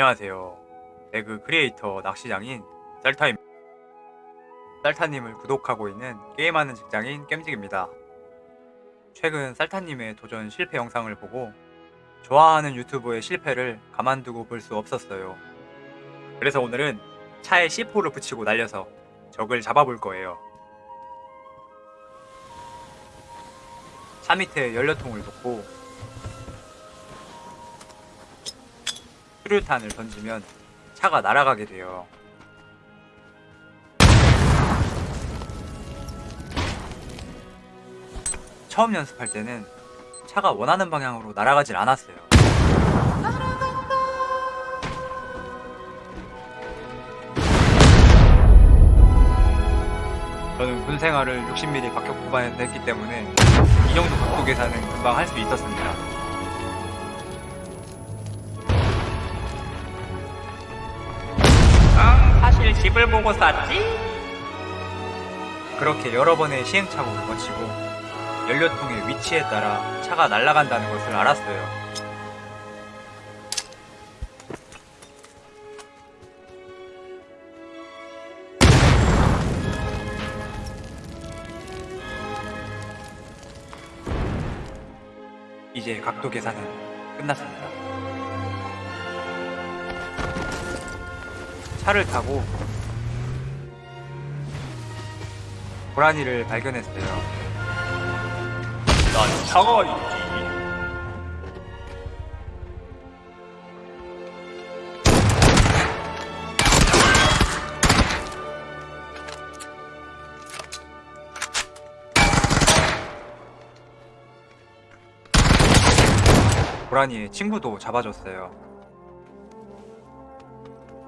안녕하세요. 배그 크리에이터 낚시장인 셀타입니다. 셀타님을 구독하고 있는 게임하는 직장인 겜직입니다. 최근 셀타님의 도전 실패 영상을 보고 좋아하는 유튜버의 실패를 가만두고 볼 수 없었어요. 그래서 오늘은 차에 C4를 붙이고 날려서 적을 잡아볼 거예요. 차 밑에 연료통을 놓고 수류탄을 던지면 차가 날아가게 돼요. 처음 연습할 때는 차가 원하는 방향으로 날아가질 않았어요. 저는 군 생활을 60mm 박격 포반에서 했기 때문에 이 정도 각도 계산은 금방 할 수 있었습니다. 집을 보고 샀지? 그렇게 여러 번의 시행착오를 거치고 연료통의 위치에 따라 차가 날아간다는 것을 알았어요. 이제 각도 계산은 끝났습니다. 차를 타고 고라니를 발견했어요. 난 있지. 고라니의 친구도 잡아줬어요.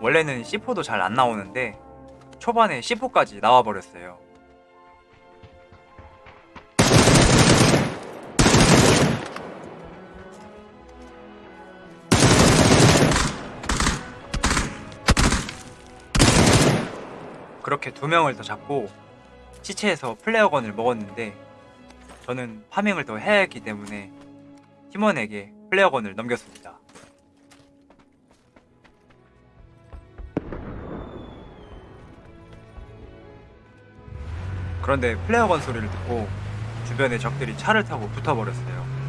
원래는 C4도 잘 안 나오는데 초반에 C4까지 나와버렸어요. 그렇게 두 명을 더 잡고 시체에서 플레어건을 먹었는데 저는 파밍을 더 해야 했기 때문에 팀원에게 플레어건을 넘겼습니다. 그런데 플레어건 소리를 듣고 주변의 적들이 차를 타고 붙어버렸어요.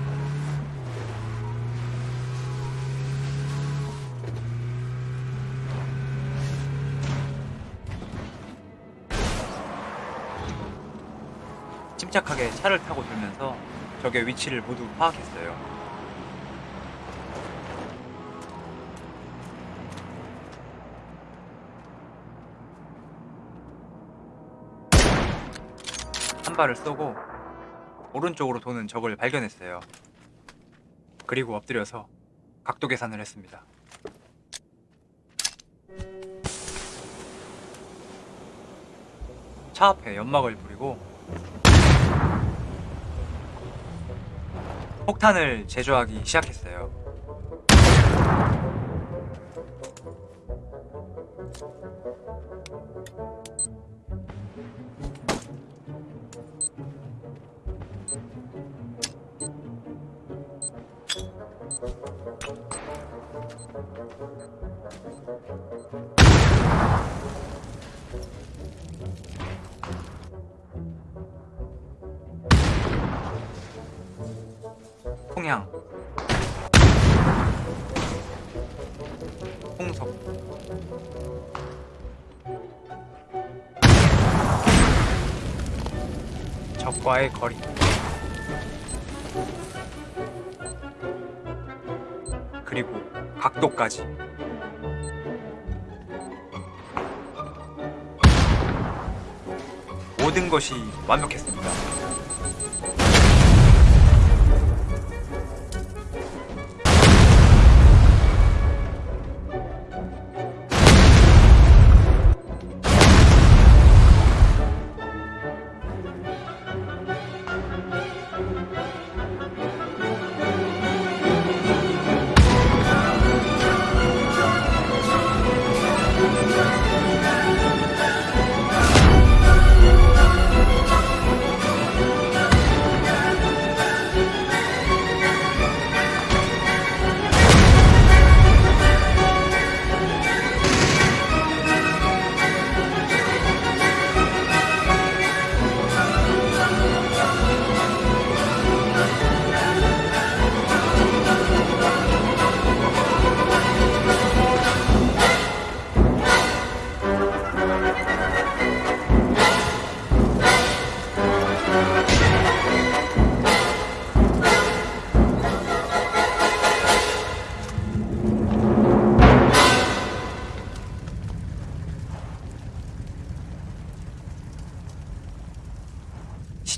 침착하게 차를 타고 들면서 적의 위치를 모두 파악했어요. 한 발을 쏘고 오른쪽으로 도는 적을 발견했어요. 그리고 엎드려서 각도 계산을 했습니다. 차 앞에 연막을 뿌리고 폭탄을 제조하기 시작했어요. 통향. 홍석. 적과의 거리. 그리고 각도까지. 모든 것이 완벽했습니다.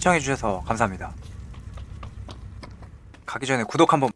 시청해주셔서 감사합니다. 가기 전에 구독 한번